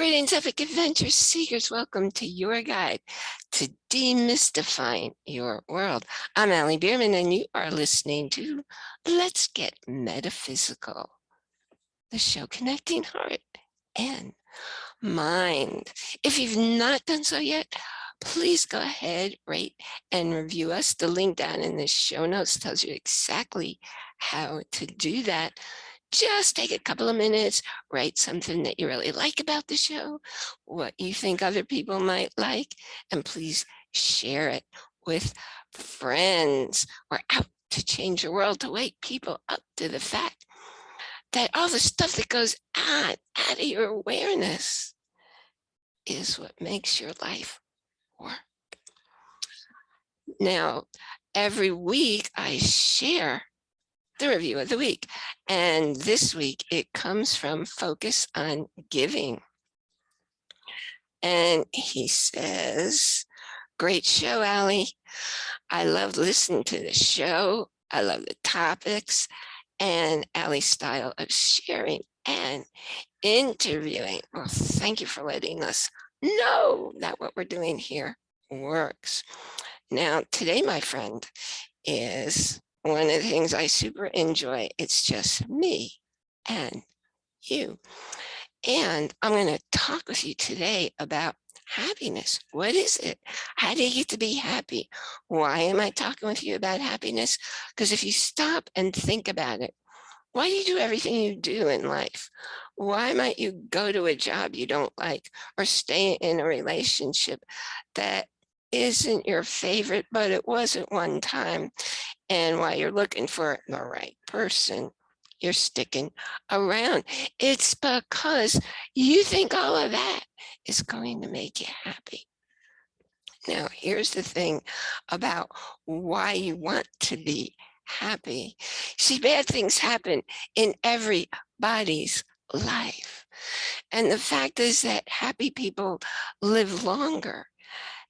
Greetings, epic adventure seekers. Welcome to your guide to demystifying your world. I'm Allie Bierman, and you are listening to Let's Get Metaphysical, the show connecting heart and mind. If you've not done so yet, please go ahead, rate and review us. The link down in the show notes tells you exactly how to do that just take a couple of minutes, write something that you really like about the show, what you think other people might like, and please share it with friends. We're out to change the world, to wake people up to the fact that all the stuff that goes on out of your awareness is what makes your life work. Now, every week I share the review of the week. And this week it comes from Focus on Giving. And he says, great show, Allie. I love listening to the show. I love the topics and Allie's style of sharing and interviewing. Well, thank you for letting us know that what we're doing here works. Now, today, my friend, is one of the things I super enjoy. It's just me and you. And I'm going to talk with you today about happiness. What is it? How do you get to be happy? Why am I talking with you about happiness? Because if you stop and think about it, why do you do everything you do in life? Why might you go to a job you don't like or stay in a relationship that isn't your favorite, but it was at one time. And while you're looking for the right person, you're sticking around. It's because you think all of that is going to make you happy. Now, here's the thing about why you want to be happy. See, bad things happen in everybody's life. And the fact is that happy people live longer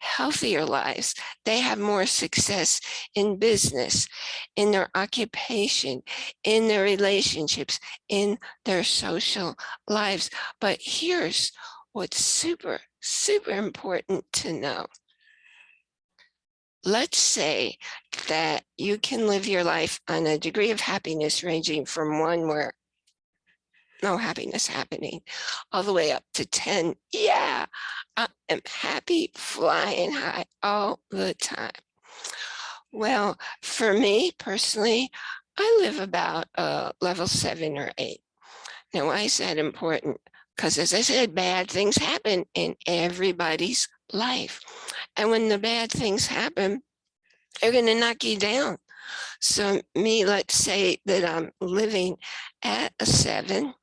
healthier lives. They have more success in business, in their occupation, in their relationships, in their social lives. But here's what's super, super important to know. Let's say that you can live your life on a degree of happiness ranging from one where no happiness happening all the way up to 10 yeah i am happy flying high all the time. Well for me personally i live about uh, level seven or eight. Now why is that important? Because as i said bad things happen in everybody's life. And when the bad things happen they're going to knock you down. So me let's say that i'm living at a seven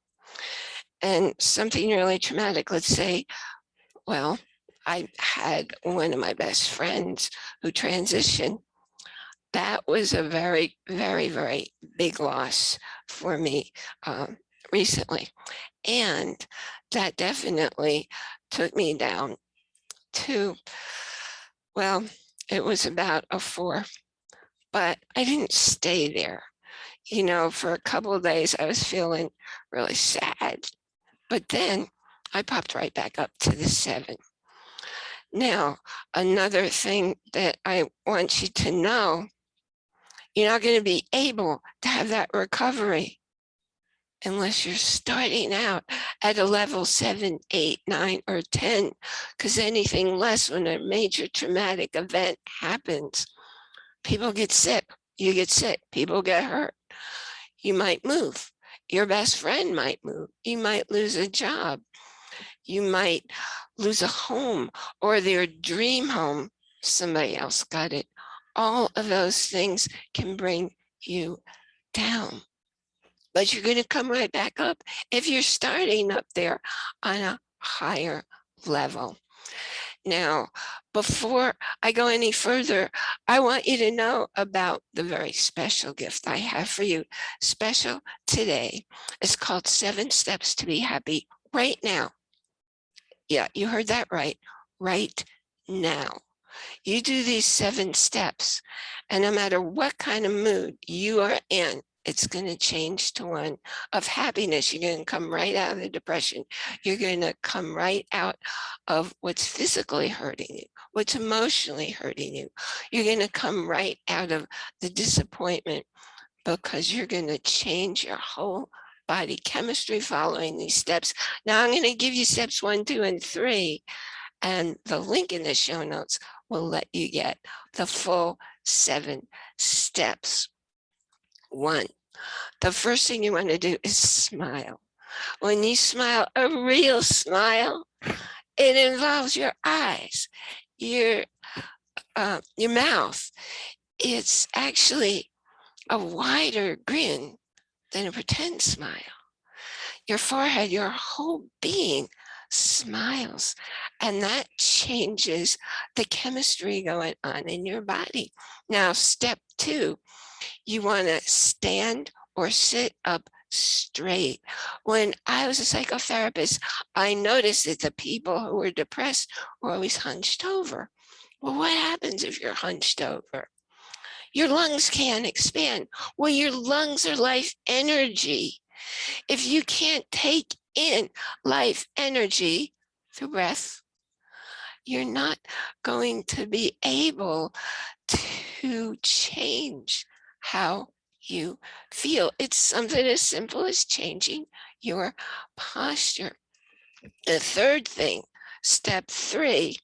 and something really traumatic, let's say, well, I had one of my best friends who transitioned. That was a very, very, very big loss for me um, recently. And that definitely took me down to, well, it was about a four, but I didn't stay there. You know, for a couple of days, I was feeling really sad but then I popped right back up to the seven. Now, another thing that I want you to know, you're not going to be able to have that recovery unless you're starting out at a level seven, eight, nine, or 10, because anything less when a major traumatic event happens, people get sick, you get sick, people get hurt, you might move, your best friend might move. You might lose a job. You might lose a home or their dream home. Somebody else got it. All of those things can bring you down. But you're going to come right back up if you're starting up there on a higher level. Now, before I go any further, I want you to know about the very special gift I have for you. Special today. It's called Seven Steps to Be Happy right now. Yeah, you heard that right. Right now. You do these seven steps, and no matter what kind of mood you are in, it's going to change to one of happiness. You're going to come right out of the depression. You're going to come right out of what's physically hurting you, what's emotionally hurting you. You're going to come right out of the disappointment because you're going to change your whole body chemistry following these steps. Now I'm going to give you steps one, two, and three, and the link in the show notes will let you get the full seven steps. One, the first thing you want to do is smile. When you smile, a real smile, it involves your eyes, your, uh, your mouth. It's actually a wider grin than a pretend smile. Your forehead, your whole being smiles and that changes the chemistry going on in your body. Now, step two, you want to stand or sit up straight. When I was a psychotherapist, I noticed that the people who were depressed were always hunched over. Well, what happens if you're hunched over? Your lungs can't expand. Well, your lungs are life energy. If you can't take in life energy through breath, you're not going to be able to change how you feel. It's something as simple as changing your posture. The third thing, step three,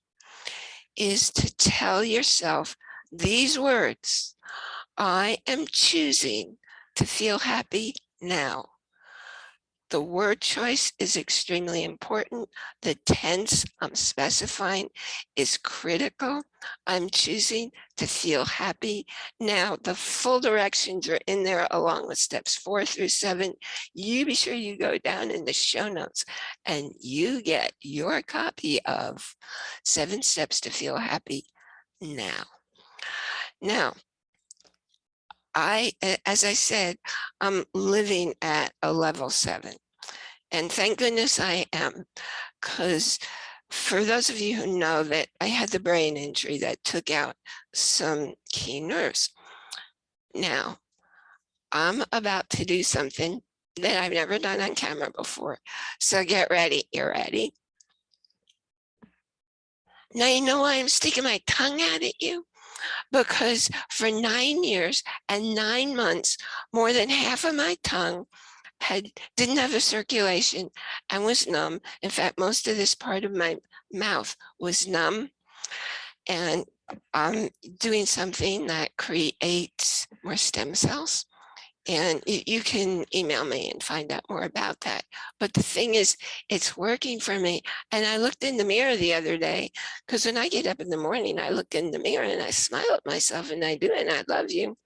is to tell yourself these words. I am choosing to feel happy now. The word choice is extremely important. The tense I'm specifying is critical. I'm choosing to feel happy. Now, the full directions are in there along with steps four through seven. You be sure you go down in the show notes and you get your copy of Seven Steps to Feel Happy now. Now, I, as I said, I'm living at a level seven. And thank goodness I am, because for those of you who know that I had the brain injury that took out some key nerves. Now, I'm about to do something that I've never done on camera before. So get ready. You're ready. Now, you know why I'm sticking my tongue out at you? Because for nine years and nine months, more than half of my tongue had didn't have a circulation and was numb. In fact, most of this part of my mouth was numb. And I'm doing something that creates more stem cells. And you, you can email me and find out more about that. But the thing is, it's working for me. And I looked in the mirror the other day, because when I get up in the morning, I look in the mirror and I smile at myself and I do, and I love you.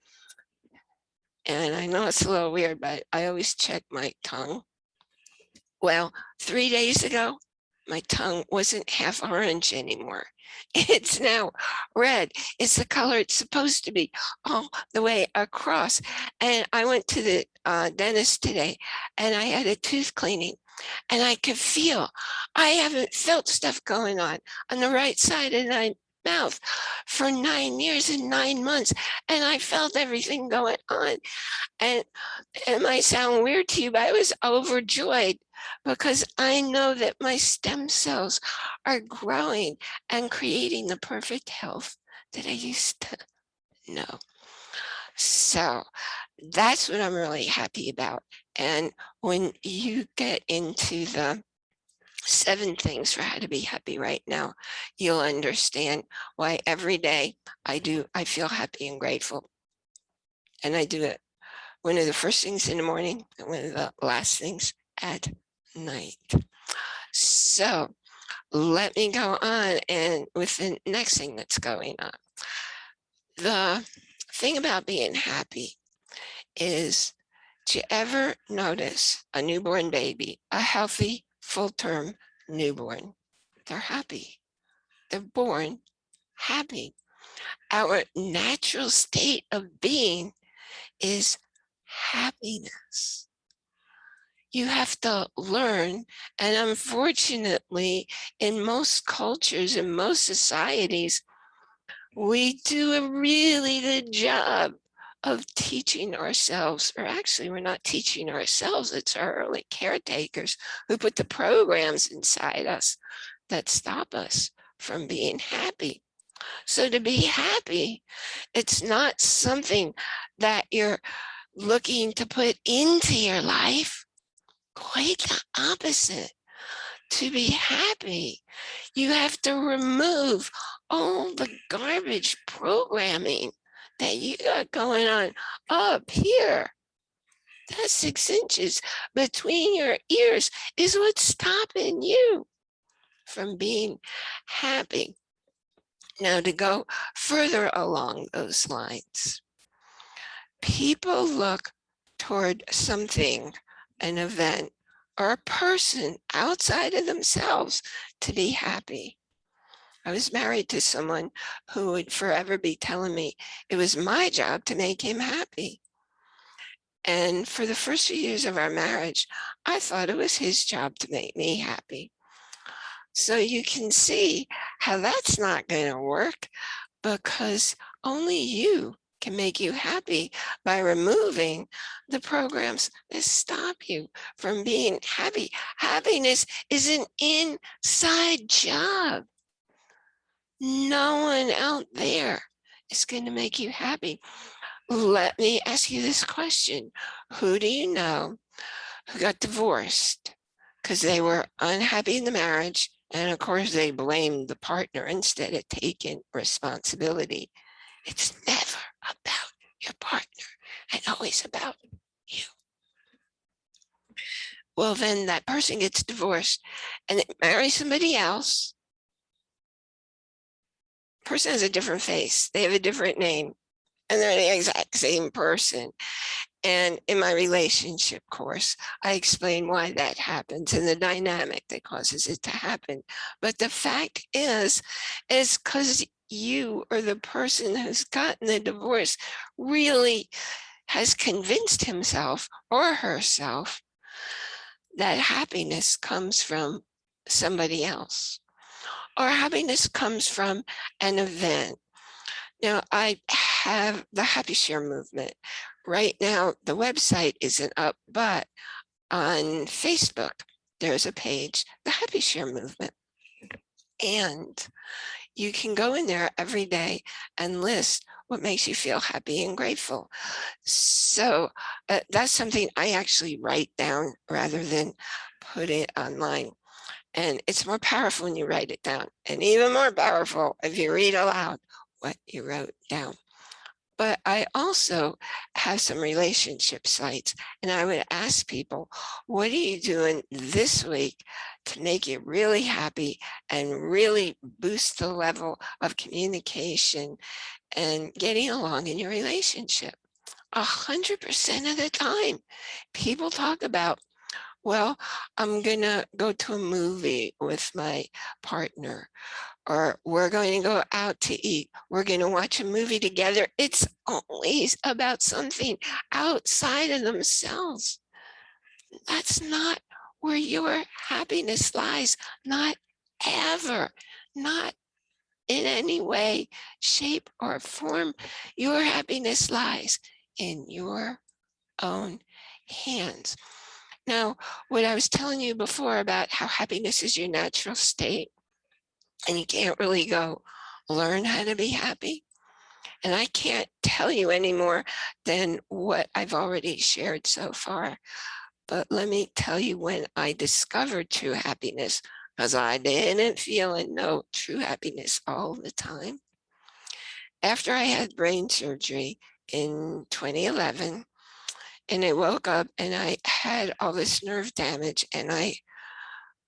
And I know it's a little weird, but I always check my tongue. Well, three days ago, my tongue wasn't half orange anymore. It's now red. It's the color it's supposed to be all the way across. And I went to the uh, dentist today and I had a tooth cleaning and I could feel, I haven't felt stuff going on on the right side of my mouth for nine years and nine months. And I felt everything going on. And it might sound weird to you, but I was overjoyed because I know that my stem cells are growing and creating the perfect health that I used to know. So that's what I'm really happy about. And when you get into the seven things for how to be happy right now, you'll understand why every day I do, I feel happy and grateful. And I do it one of the first things in the morning and one of the last things at night. So let me go on and with the next thing that's going on. The thing about being happy is you ever notice a newborn baby, a healthy full-term newborn. They're happy. They're born happy. Our natural state of being is happiness. You have to learn, and unfortunately, in most cultures, in most societies, we do a really good job of teaching ourselves, or actually we're not teaching ourselves, it's our early caretakers who put the programs inside us that stop us from being happy. So to be happy, it's not something that you're looking to put into your life. Quite the opposite. To be happy, you have to remove all the garbage programming that you got going on up here. That six inches between your ears is what's stopping you from being happy. Now to go further along those lines, people look toward something, an event, or a person outside of themselves to be happy. I was married to someone who would forever be telling me it was my job to make him happy. And for the first few years of our marriage, I thought it was his job to make me happy. So you can see how that's not going to work because only you can make you happy by removing the programs that stop you from being happy. Happiness is an inside job. No one out there is going to make you happy. Let me ask you this question. Who do you know who got divorced because they were unhappy in the marriage and of course, they blamed the partner instead of taking responsibility. It's never about your partner and always about you. Well, then that person gets divorced and they marry somebody else. Person has a different face. They have a different name and they're the exact same person. And in my relationship course, I explain why that happens and the dynamic that causes it to happen. But the fact is, is because you or the person who's gotten the divorce really has convinced himself or herself that happiness comes from somebody else or happiness comes from an event. Now, I have the Happy Share movement, Right now, the website isn't up, but on Facebook, there's a page, the Happy Share Movement. And you can go in there every day and list what makes you feel happy and grateful. So uh, that's something I actually write down rather than put it online. And it's more powerful when you write it down and even more powerful if you read aloud what you wrote down but I also have some relationship sites and I would ask people, what are you doing this week to make you really happy and really boost the level of communication and getting along in your relationship? A hundred percent of the time, people talk about well, I'm gonna go to a movie with my partner or we're going to go out to eat. We're going to watch a movie together. It's always about something outside of themselves. That's not where your happiness lies. Not ever, not in any way, shape or form. Your happiness lies in your own hands. Now, what I was telling you before about how happiness is your natural state, and you can't really go learn how to be happy. And I can't tell you any more than what I've already shared so far. But let me tell you when I discovered true happiness, because I didn't feel and know true happiness all the time. After I had brain surgery in 2011, and I woke up and I had all this nerve damage and I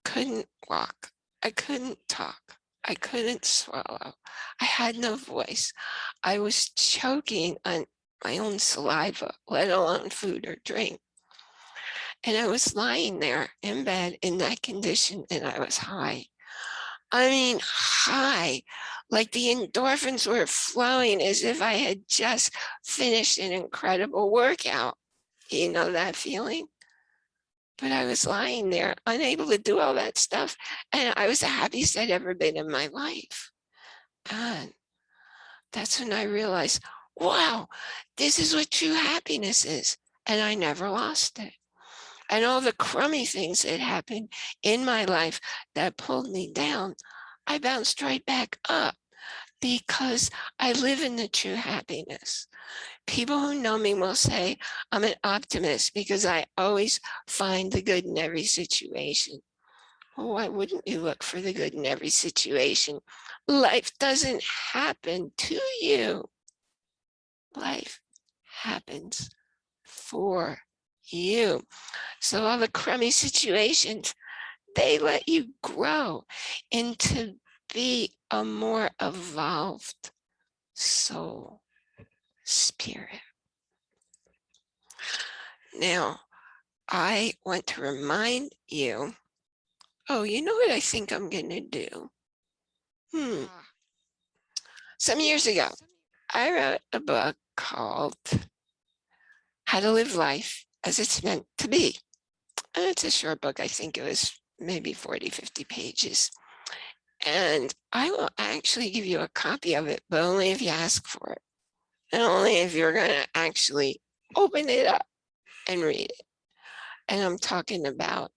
couldn't walk. I couldn't talk. I couldn't swallow. I had no voice. I was choking on my own saliva, let alone food or drink. And I was lying there in bed in that condition and I was high. I mean, high, like the endorphins were flowing as if I had just finished an incredible workout. You know that feeling? but I was lying there, unable to do all that stuff. And I was the happiest I'd ever been in my life. And that's when I realized, wow, this is what true happiness is. And I never lost it. And all the crummy things that happened in my life that pulled me down, I bounced right back up because I live in the true happiness. People who know me will say I'm an optimist because I always find the good in every situation. Well, why wouldn't you look for the good in every situation? Life doesn't happen to you. Life happens for you. So all the crummy situations, they let you grow into be a more evolved soul, spirit. Now, I want to remind you, oh, you know what I think I'm going to do? Hmm. Some years ago, I wrote a book called How to Live Life as It's Meant to Be. And it's a short book. I think it was maybe 40, 50 pages. And I will actually give you a copy of it, but only if you ask for it. And only if you're going to actually open it up and read it. And I'm talking about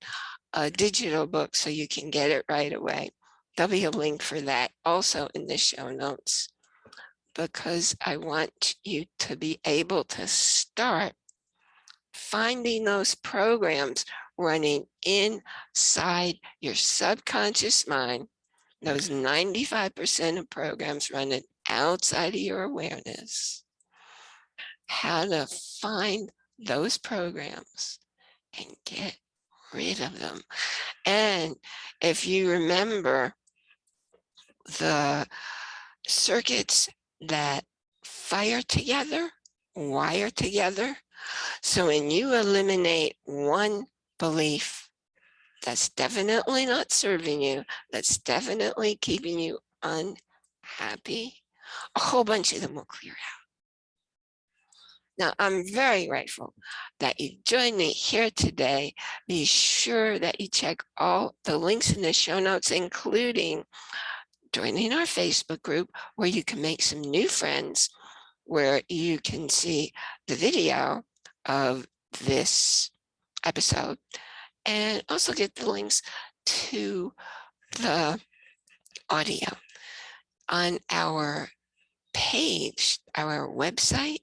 a digital book so you can get it right away. There'll be a link for that also in the show notes because I want you to be able to start finding those programs running inside your subconscious mind those 95% of programs running outside of your awareness, how to find those programs and get rid of them. And if you remember the circuits that fire together, wire together. So when you eliminate one belief that's definitely not serving you, that's definitely keeping you unhappy, a whole bunch of them will clear out. Now, I'm very grateful that you joined me here today. Be sure that you check all the links in the show notes, including joining our Facebook group where you can make some new friends, where you can see the video of this episode and also get the links to the audio on our page, our website.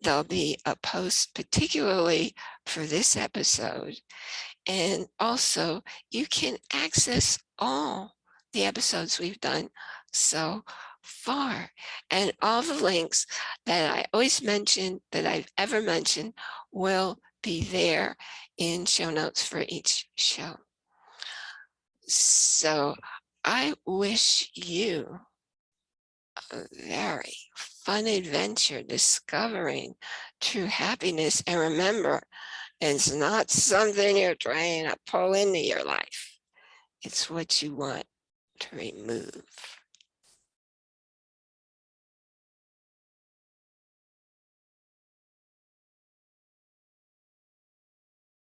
There'll be a post particularly for this episode. And also you can access all the episodes we've done so far. And all the links that I always mention, that I've ever mentioned, will be there in show notes for each show. So I wish you a very fun adventure discovering true happiness. And remember, it's not something you're trying to pull into your life. It's what you want to remove.